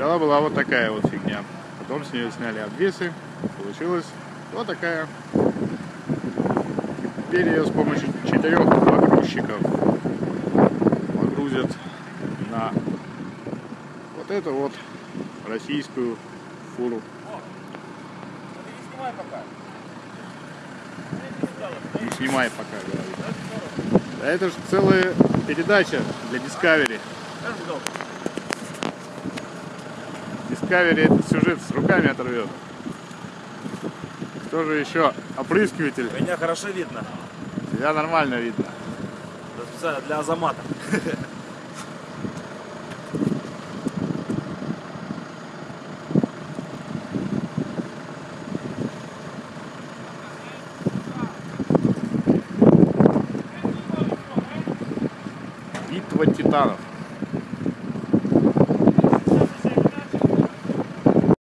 Сначала была вот такая вот фигня. Потом с нее сняли обвесы. Получилась вот такая. Теперь ее с помощью четырех погрузчиков погрузят на вот эту вот российскую фуру. Не снимай пока, говорит. Да это же целая передача для Discovery. Discovery этот сюжет с руками оторвет. Кто же еще? Опрыскиватель. Меня хорошо видно. Тебя нормально видно. Это специально для Азамата. Битва титанов.